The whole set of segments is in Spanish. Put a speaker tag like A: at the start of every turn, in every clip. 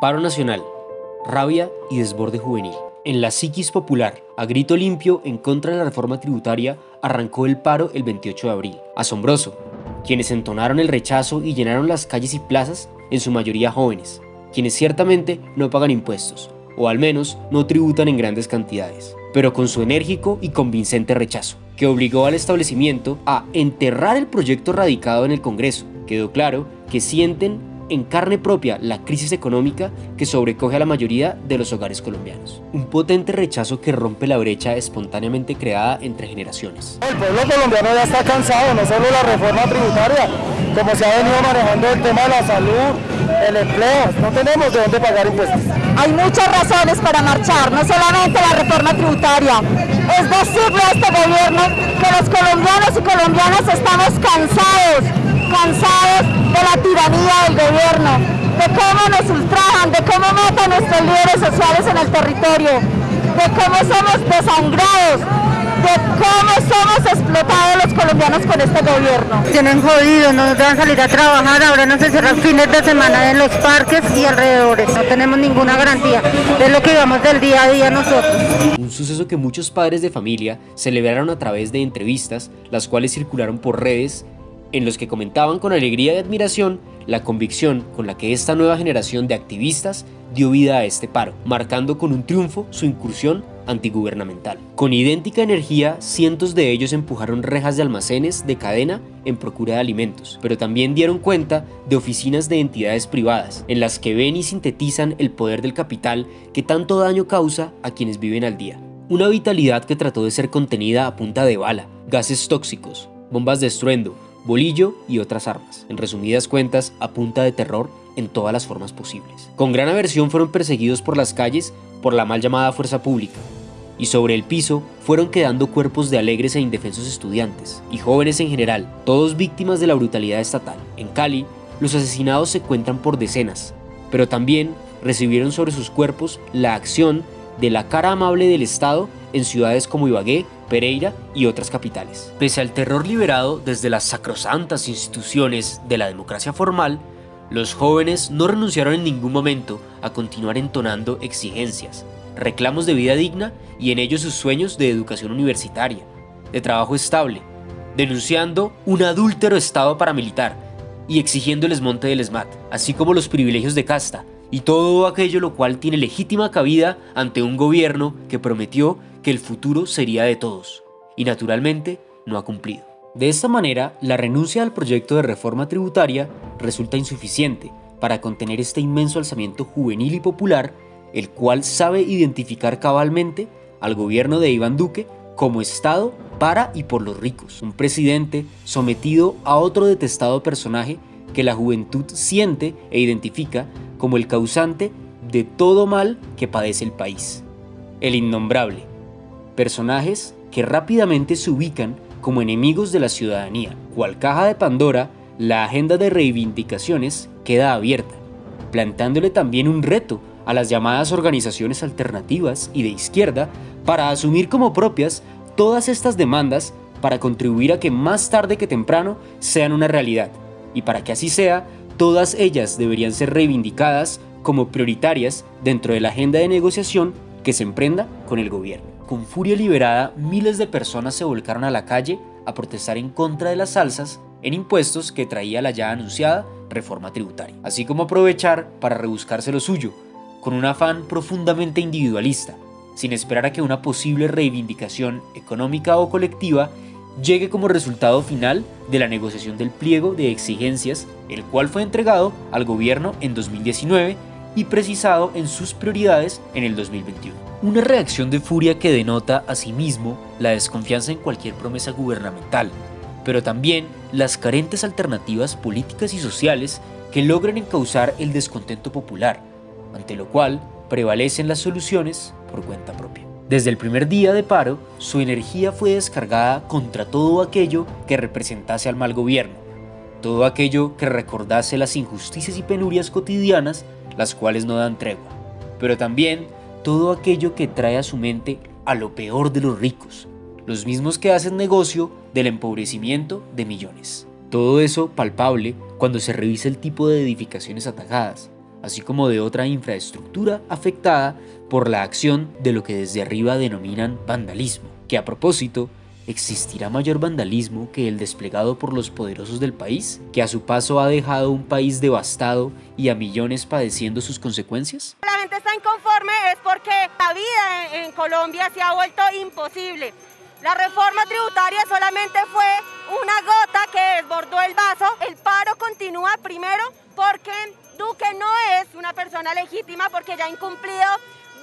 A: Paro nacional, rabia y desborde juvenil. En la psiquis popular, a grito limpio en contra de la reforma tributaria, arrancó el paro el 28 de abril. Asombroso, quienes entonaron el rechazo y llenaron las calles y plazas, en su mayoría jóvenes, quienes ciertamente no pagan impuestos, o al menos no tributan en grandes cantidades, pero con su enérgico y convincente rechazo, que obligó al establecimiento a enterrar el proyecto radicado en el Congreso. Quedó claro que sienten en carne propia la crisis económica que sobrecoge a la mayoría de los hogares colombianos. Un potente rechazo que rompe la brecha espontáneamente creada entre generaciones.
B: El pueblo colombiano ya está cansado, no solo la reforma tributaria, como se ha venido manejando el tema de la salud, el empleo, no tenemos de dónde pagar impuestos.
C: Hay muchas razones para marchar, no solamente la reforma tributaria. Es decirle a este gobierno que los colombianos y colombianas estamos cansados, cansados de la tiranía del gobierno, de cómo nos ultrajan, de cómo matan nuestros líderes sociales en el territorio, de cómo somos desangrados, de cómo somos explotados los colombianos con este gobierno.
D: Tienen jodido, no nos dejan salir a trabajar, ahora no se cierran fines de semana en los parques y alrededores, no tenemos ninguna garantía, es lo que vamos del día a día nosotros.
A: Un suceso que muchos padres de familia celebraron a través de entrevistas, las cuales circularon por redes en los que comentaban con alegría y admiración la convicción con la que esta nueva generación de activistas dio vida a este paro, marcando con un triunfo su incursión antigubernamental. Con idéntica energía, cientos de ellos empujaron rejas de almacenes de cadena en procura de alimentos, pero también dieron cuenta de oficinas de entidades privadas, en las que ven y sintetizan el poder del capital que tanto daño causa a quienes viven al día. Una vitalidad que trató de ser contenida a punta de bala, gases tóxicos, bombas de estruendo, bolillo y otras armas, en resumidas cuentas a punta de terror en todas las formas posibles. Con gran aversión fueron perseguidos por las calles por la mal llamada fuerza pública, y sobre el piso fueron quedando cuerpos de alegres e indefensos estudiantes, y jóvenes en general, todos víctimas de la brutalidad estatal. En Cali, los asesinados se cuentan por decenas, pero también recibieron sobre sus cuerpos la acción de la cara amable del Estado en ciudades como Ibagué, Pereira y otras capitales. Pese al terror liberado desde las sacrosantas instituciones de la democracia formal, los jóvenes no renunciaron en ningún momento a continuar entonando exigencias, reclamos de vida digna y en ellos sus sueños de educación universitaria, de trabajo estable, denunciando un adúltero estado paramilitar y exigiendo el desmonte del ESMAD, así como los privilegios de casta y todo aquello lo cual tiene legítima cabida ante un gobierno que prometió que el futuro sería de todos, y naturalmente no ha cumplido. De esta manera, la renuncia al proyecto de reforma tributaria resulta insuficiente para contener este inmenso alzamiento juvenil y popular, el cual sabe identificar cabalmente al gobierno de Iván Duque como Estado para y por los ricos, un presidente sometido a otro detestado personaje que la juventud siente e identifica como el causante de todo mal que padece el país, el innombrable, personajes que rápidamente se ubican como enemigos de la ciudadanía. Cual caja de Pandora, la agenda de reivindicaciones queda abierta, plantándole también un reto a las llamadas organizaciones alternativas y de izquierda para asumir como propias todas estas demandas para contribuir a que más tarde que temprano sean una realidad, y para que así sea, todas ellas deberían ser reivindicadas como prioritarias dentro de la agenda de negociación que se emprenda con el gobierno. Con furia liberada, miles de personas se volcaron a la calle a protestar en contra de las alzas en impuestos que traía la ya anunciada reforma tributaria, así como aprovechar para rebuscarse lo suyo, con un afán profundamente individualista, sin esperar a que una posible reivindicación económica o colectiva llegue como resultado final de la negociación del pliego de exigencias, el cual fue entregado al gobierno en 2019 y precisado en sus prioridades en el 2021. Una reacción de furia que denota asimismo la desconfianza en cualquier promesa gubernamental, pero también las carentes alternativas políticas y sociales que logran encauzar el descontento popular, ante lo cual prevalecen las soluciones por cuenta propia. Desde el primer día de paro, su energía fue descargada contra todo aquello que representase al mal gobierno, todo aquello que recordase las injusticias y penurias cotidianas, las cuales no dan tregua, pero también todo aquello que trae a su mente a lo peor de los ricos, los mismos que hacen negocio del empobrecimiento de millones. Todo eso palpable cuando se revisa el tipo de edificaciones atacadas, así como de otra infraestructura afectada por la acción de lo que desde arriba denominan vandalismo, que a propósito ¿Existirá mayor vandalismo que el desplegado por los poderosos del país, que a su paso ha dejado un país devastado y a millones padeciendo sus consecuencias?
C: La gente está inconforme es porque la vida en Colombia se ha vuelto imposible. La reforma tributaria solamente fue una gota que desbordó el vaso. El paro continúa primero porque Duque no es una persona legítima porque ya ha incumplido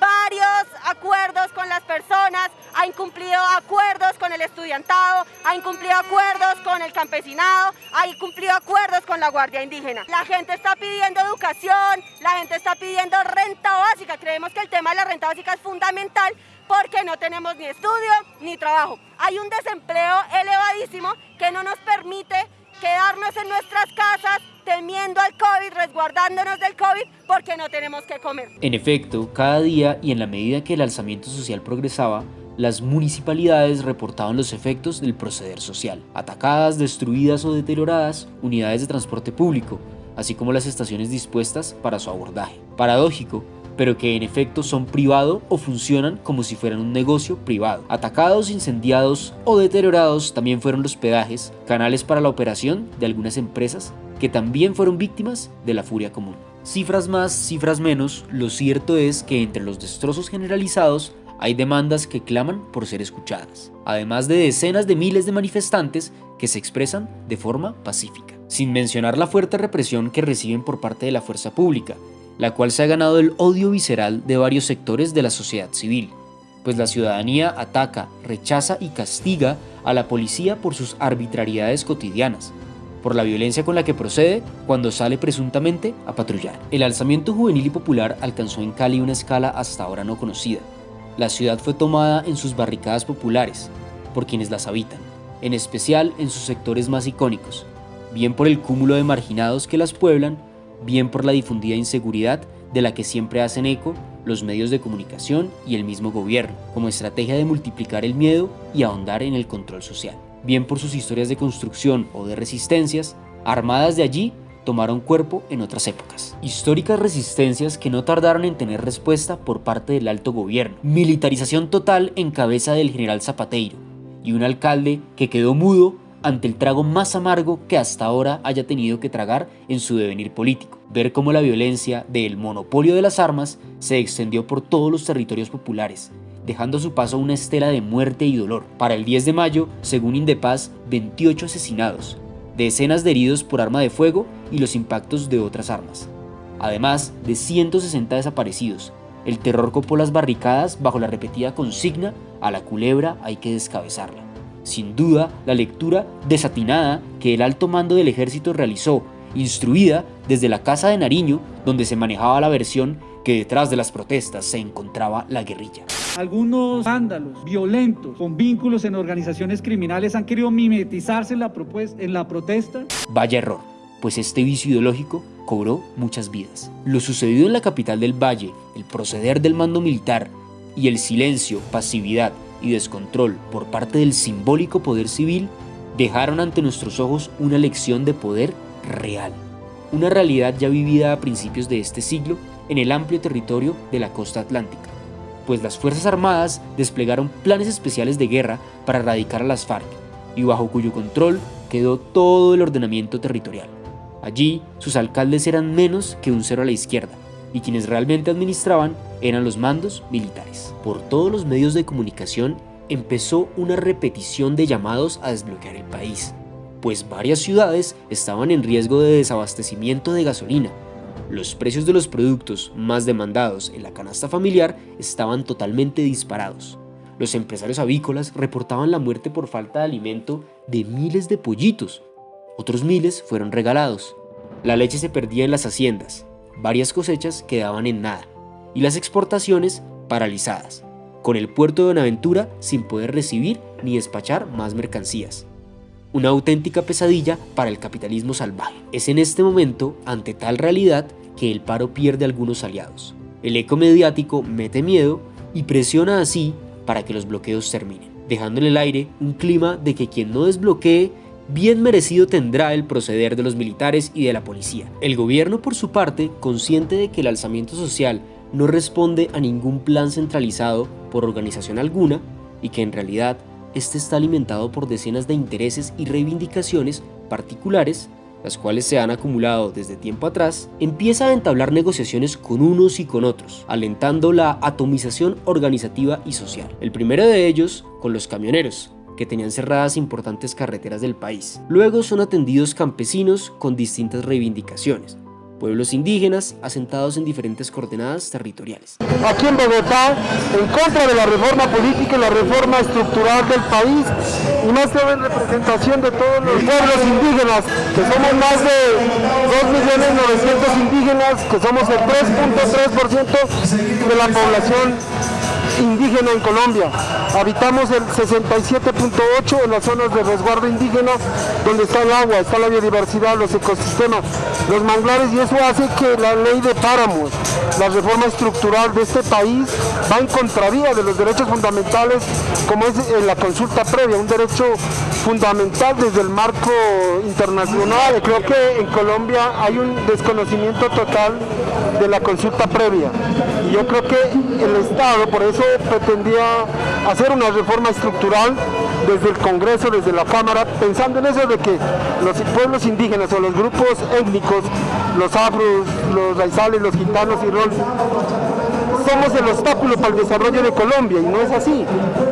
C: varios acuerdos con las personas, incumplido acuerdos con el estudiantado, ha incumplido acuerdos con el campesinado, ha incumplido acuerdos con la Guardia Indígena. La gente está pidiendo educación, la gente está pidiendo renta básica. Creemos que el tema de la renta básica es fundamental porque no tenemos ni estudio ni trabajo. Hay un desempleo elevadísimo que no nos permite quedarnos en nuestras casas temiendo al COVID, resguardándonos del COVID porque no tenemos que comer.
A: En efecto, cada día y en la medida que el alzamiento social progresaba, las municipalidades reportaban los efectos del proceder social. Atacadas, destruidas o deterioradas, unidades de transporte público, así como las estaciones dispuestas para su abordaje. Paradójico, pero que en efecto son privado o funcionan como si fueran un negocio privado. Atacados, incendiados o deteriorados también fueron los pedajes, canales para la operación de algunas empresas que también fueron víctimas de la furia común. Cifras más, cifras menos, lo cierto es que entre los destrozos generalizados hay demandas que claman por ser escuchadas, además de decenas de miles de manifestantes que se expresan de forma pacífica, sin mencionar la fuerte represión que reciben por parte de la fuerza pública, la cual se ha ganado el odio visceral de varios sectores de la sociedad civil, pues la ciudadanía ataca, rechaza y castiga a la policía por sus arbitrariedades cotidianas, por la violencia con la que procede cuando sale presuntamente a patrullar. El alzamiento juvenil y popular alcanzó en Cali una escala hasta ahora no conocida. La ciudad fue tomada en sus barricadas populares, por quienes las habitan, en especial en sus sectores más icónicos, bien por el cúmulo de marginados que las pueblan, bien por la difundida inseguridad de la que siempre hacen eco los medios de comunicación y el mismo gobierno, como estrategia de multiplicar el miedo y ahondar en el control social. Bien por sus historias de construcción o de resistencias, armadas de allí tomaron cuerpo en otras épocas. Históricas resistencias que no tardaron en tener respuesta por parte del alto gobierno. Militarización total en cabeza del general Zapateiro y un alcalde que quedó mudo ante el trago más amargo que hasta ahora haya tenido que tragar en su devenir político. Ver cómo la violencia del monopolio de las armas se extendió por todos los territorios populares, dejando a su paso una estela de muerte y dolor. Para el 10 de mayo, según Indepaz, 28 asesinados, decenas de heridos por arma de fuego y los impactos de otras armas. Además de 160 desaparecidos, el terror copó las barricadas bajo la repetida consigna a la culebra hay que descabezarla. Sin duda, la lectura desatinada que el alto mando del ejército realizó, instruida desde la Casa de Nariño, donde se manejaba la versión que detrás de las protestas se encontraba la guerrilla.
E: Algunos vándalos violentos con vínculos en organizaciones criminales han querido mimetizarse en la, en la protesta.
A: Vaya error, pues este vicio ideológico cobró muchas vidas. Lo sucedido en la capital del Valle, el proceder del mando militar y el silencio, pasividad y descontrol por parte del simbólico poder civil dejaron ante nuestros ojos una lección de poder real, una realidad ya vivida a principios de este siglo en el amplio territorio de la costa atlántica, pues las Fuerzas Armadas desplegaron planes especiales de guerra para erradicar a las FARC y bajo cuyo control quedó todo el ordenamiento territorial. Allí sus alcaldes eran menos que un cero a la izquierda, y quienes realmente administraban eran los mandos militares. Por todos los medios de comunicación empezó una repetición de llamados a desbloquear el país, pues varias ciudades estaban en riesgo de desabastecimiento de gasolina. Los precios de los productos más demandados en la canasta familiar estaban totalmente disparados. Los empresarios avícolas reportaban la muerte por falta de alimento de miles de pollitos. Otros miles fueron regalados. La leche se perdía en las haciendas, varias cosechas quedaban en nada y las exportaciones paralizadas, con el puerto de Buenaventura sin poder recibir ni despachar más mercancías. Una auténtica pesadilla para el capitalismo salvaje. Es en este momento, ante tal realidad, que el paro pierde algunos aliados. El eco mediático mete miedo y presiona así para que los bloqueos terminen, dejando en el aire un clima de que quien no desbloquee bien merecido tendrá el proceder de los militares y de la policía. El gobierno, por su parte, consciente de que el alzamiento social no responde a ningún plan centralizado por organización alguna y que en realidad este está alimentado por decenas de intereses y reivindicaciones particulares, las cuales se han acumulado desde tiempo atrás, empieza a entablar negociaciones con unos y con otros, alentando la atomización organizativa y social. El primero de ellos con los camioneros, que tenían cerradas importantes carreteras del país. Luego son atendidos campesinos con distintas reivindicaciones, pueblos indígenas asentados en diferentes coordenadas territoriales.
B: Aquí en Bogotá, en contra de la reforma política y la reforma estructural del país, y más que en representación de todos los pueblos indígenas, que somos más de 2.900.000 indígenas, que somos el 3.3% de la población indígena en Colombia. Habitamos el 67.8 en las zonas de resguardo indígena, donde está el agua, está la biodiversidad, los ecosistemas, los manglares, y eso hace que la ley de páramos, la reforma estructural de este país, va en contravía de los derechos fundamentales, como es eh, la consulta previa, un derecho fundamental desde el marco internacional. Creo que en Colombia hay un desconocimiento total de la consulta previa. Yo creo que el Estado, por eso pretendía hacer una reforma estructural desde el Congreso, desde la Cámara, pensando en eso de que los pueblos indígenas o los grupos étnicos, los afros, los raizales, los gitanos y rol, somos el obstáculo para el desarrollo de Colombia y no es así.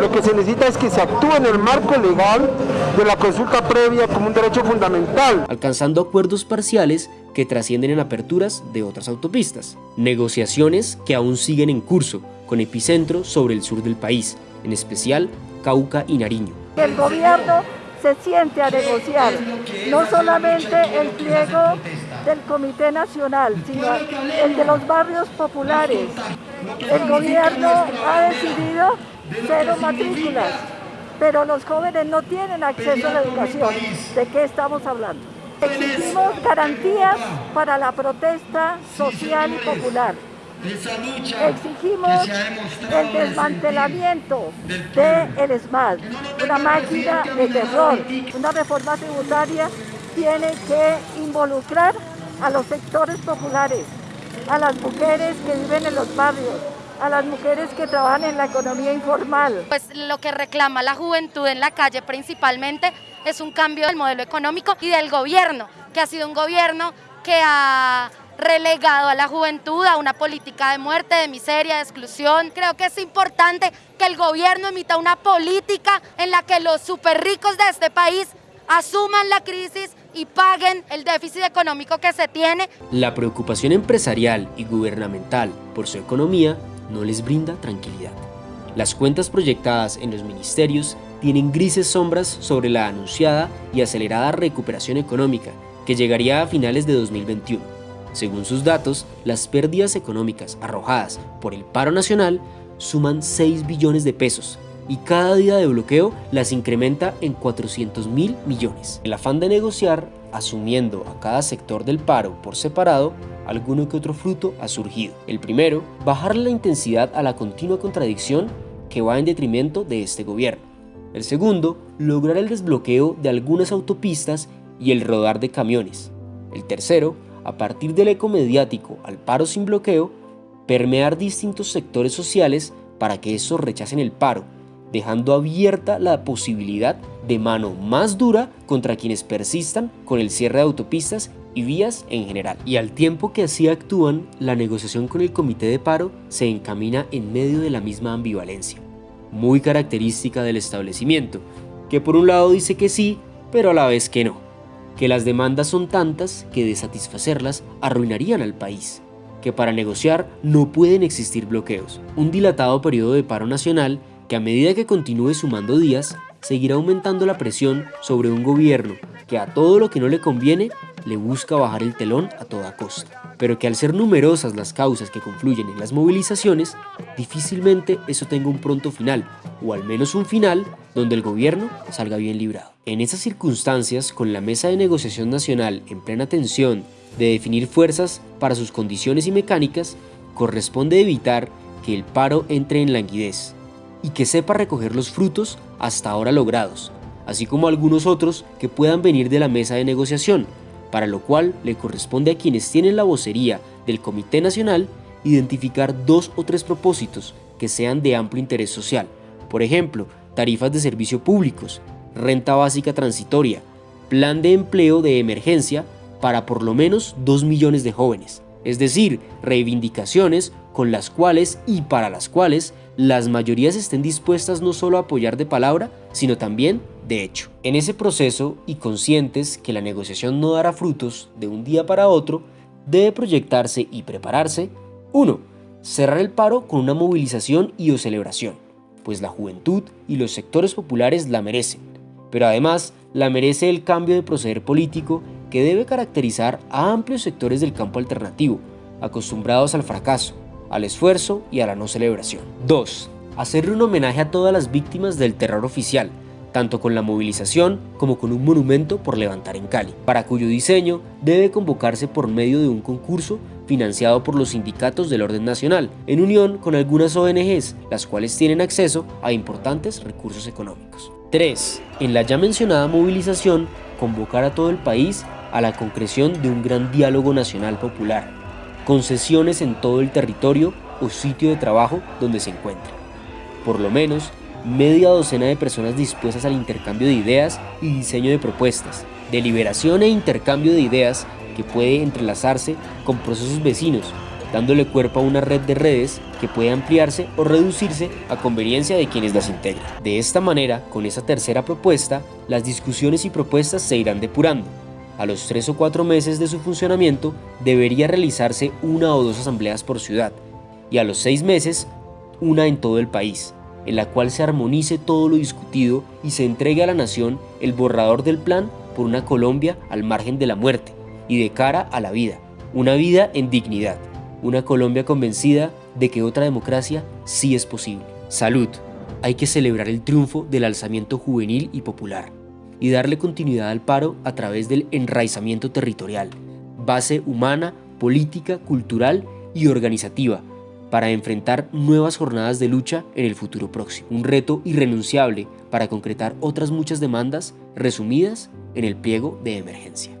B: Lo que se necesita es que se actúe en el marco legal de la consulta previa como un derecho fundamental.
A: Alcanzando acuerdos parciales que trascienden en aperturas de otras autopistas. Negociaciones que aún siguen en curso, con epicentro sobre el sur del país, en especial Cauca y Nariño.
C: El gobierno se siente a negociar no solamente el pliego del Comité Nacional, sino el de los barrios populares. El gobierno ha decidido cero matrículas, pero los jóvenes no tienen acceso a la educación. ¿De qué estamos hablando? Exigimos garantías para la protesta social y popular. Exigimos el desmantelamiento del ESMAD, una máquina de terror. Una reforma tributaria tiene que involucrar a los sectores populares, a las mujeres que viven en los barrios, a las mujeres que trabajan en la economía informal.
F: Pues lo que reclama la juventud en la calle principalmente es un cambio del modelo económico y del gobierno, que ha sido un gobierno que ha relegado a la juventud a una política de muerte, de miseria, de exclusión. Creo que es importante que el gobierno emita una política en la que los super ricos de este país asuman la crisis y paguen el déficit económico que se tiene.
A: La preocupación empresarial y gubernamental por su economía no les brinda tranquilidad. Las cuentas proyectadas en los ministerios tienen grises sombras sobre la anunciada y acelerada recuperación económica que llegaría a finales de 2021 según sus datos, las pérdidas económicas arrojadas por el paro nacional suman 6 billones de pesos y cada día de bloqueo las incrementa en 400 mil millones. El afán de negociar, asumiendo a cada sector del paro por separado, alguno que otro fruto ha surgido. El primero, bajar la intensidad a la continua contradicción que va en detrimento de este gobierno. El segundo, lograr el desbloqueo de algunas autopistas y el rodar de camiones. El tercero, a partir del eco mediático al paro sin bloqueo, permear distintos sectores sociales para que estos rechacen el paro, dejando abierta la posibilidad de mano más dura contra quienes persistan con el cierre de autopistas y vías en general. Y al tiempo que así actúan, la negociación con el comité de paro se encamina en medio de la misma ambivalencia, muy característica del establecimiento, que por un lado dice que sí, pero a la vez que no que las demandas son tantas que de satisfacerlas arruinarían al país, que para negociar no pueden existir bloqueos, un dilatado periodo de paro nacional que a medida que continúe sumando días, seguirá aumentando la presión sobre un gobierno que a todo lo que no le conviene le busca bajar el telón a toda costa, pero que al ser numerosas las causas que confluyen en las movilizaciones, difícilmente eso tenga un pronto final, o al menos un final donde el gobierno salga bien librado. En esas circunstancias, con la mesa de negociación nacional en plena tensión de definir fuerzas para sus condiciones y mecánicas, corresponde evitar que el paro entre en languidez y que sepa recoger los frutos hasta ahora logrados, así como algunos otros que puedan venir de la mesa de negociación, para lo cual le corresponde a quienes tienen la vocería del Comité Nacional identificar dos o tres propósitos que sean de amplio interés social, por ejemplo, tarifas de servicio públicos, renta básica transitoria, plan de empleo de emergencia para por lo menos 2 millones de jóvenes, es decir, reivindicaciones con las cuales y para las cuales las mayorías estén dispuestas no solo a apoyar de palabra, sino también de hecho. En ese proceso y conscientes que la negociación no dará frutos de un día para otro, debe proyectarse y prepararse 1. Cerrar el paro con una movilización y o celebración, pues la juventud y los sectores populares la merecen, pero además la merece el cambio de proceder político que debe caracterizar a amplios sectores del campo alternativo, acostumbrados al fracaso, al esfuerzo y a la no celebración. 2. Hacerle un homenaje a todas las víctimas del terror oficial, tanto con la movilización como con un monumento por levantar en Cali, para cuyo diseño debe convocarse por medio de un concurso financiado por los sindicatos del orden nacional, en unión con algunas ONGs, las cuales tienen acceso a importantes recursos económicos. 3. En la ya mencionada movilización, convocar a todo el país a la concreción de un gran diálogo nacional popular, con sesiones en todo el territorio o sitio de trabajo donde se encuentre. Por lo menos, media docena de personas dispuestas al intercambio de ideas y diseño de propuestas, deliberación e intercambio de ideas que puede entrelazarse con procesos vecinos, dándole cuerpo a una red de redes que puede ampliarse o reducirse a conveniencia de quienes las integran. De esta manera, con esa tercera propuesta, las discusiones y propuestas se irán depurando. A los tres o cuatro meses de su funcionamiento debería realizarse una o dos asambleas por ciudad y a los seis meses una en todo el país, en la cual se armonice todo lo discutido y se entregue a la nación el borrador del plan por una Colombia al margen de la muerte y de cara a la vida, una vida en dignidad, una Colombia convencida de que otra democracia sí es posible. Salud. Hay que celebrar el triunfo del alzamiento juvenil y popular y darle continuidad al paro a través del enraizamiento territorial, base humana, política, cultural y organizativa para enfrentar nuevas jornadas de lucha en el futuro próximo. Un reto irrenunciable para concretar otras muchas demandas resumidas en el pliego de emergencia.